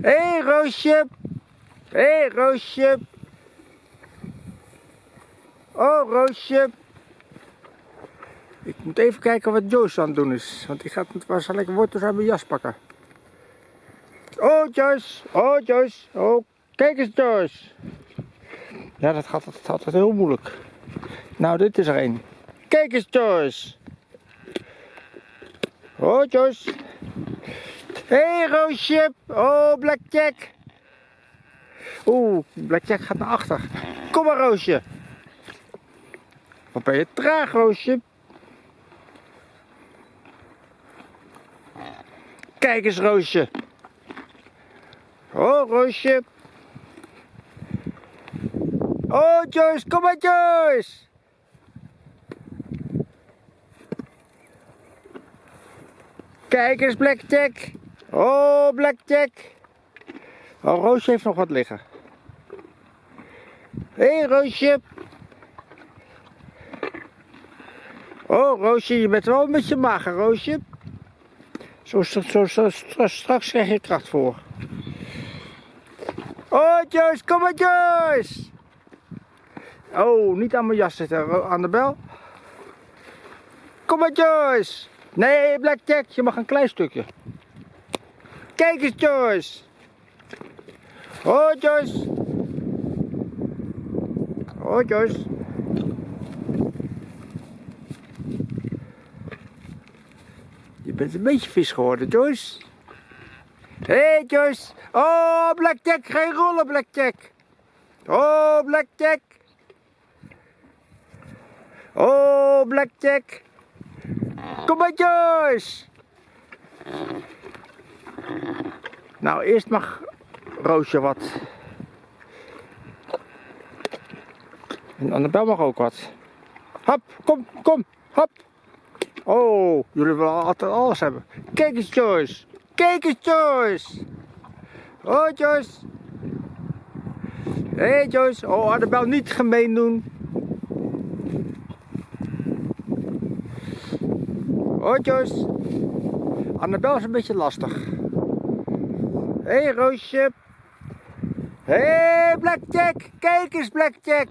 Hé, hey, Roosje. Hé, hey, Roosje. Oh, Roosje. Ik moet even kijken wat Joyce aan het doen is. Want die gaat waarschijnlijk wortels uit mijn jas pakken. Oh, Joyce. Oh, Joyce. Oh, kijk eens, Joyce. Ja, dat gaat, dat altijd heel moeilijk. Nou, dit is er een. Kijk eens, Joyce. Oh, Joyce. Hey, Roosje. Oh, Blackjack. Oeh, Blackjack gaat naar achter. Kom maar, Roosje. Wat ben je traag, Roosje. Kijk eens, Roosje. Oh, Roosje. Oh, Joyce, kom maar, Joyce. Kijk eens, Blackjack. Oh, Blackjack. Oh, Roosje heeft nog wat liggen. Hé, hey, Roosje. Oh, Roosje, je bent wel een beetje mager, Roosje. Zo, zo, zo, straks krijg je kracht voor. Oh, Joyce, kom maar, Joyce. Oh, niet aan mijn jas zitten, aan de bel. Kom maar, Joyce. Nee, Blackjack, je mag een klein stukje. Kijk eens, Joyce. Oh, Joyce. Oh, Joyce. Je bent een beetje vis geworden, Joyce. Hé, hey, Joyce. Oh, Blackjack, geen rollen, Blackjack. Oh, Blackjack. Oh, Blackjack. Kom maar, Joyce. Nou, eerst mag Roosje wat. En Annabel mag ook wat. Hop, kom, kom, hop. Oh, jullie willen altijd alles hebben. Kijk eens, Joyce. Kijk eens, Joyce. Oh, Joyce. Hé, hey, Joyce. Oh, Annabel, niet gemeen doen. Oh, Joyce. Annabel is een beetje lastig. Hé, hey, Roosje. Hé, hey, Blackjack. Kijk eens, Blackjack.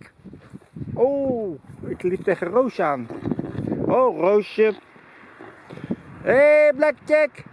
Oh, ik liep tegen Roosje aan. Oh, Roosje. Hé, hey, Blackjack.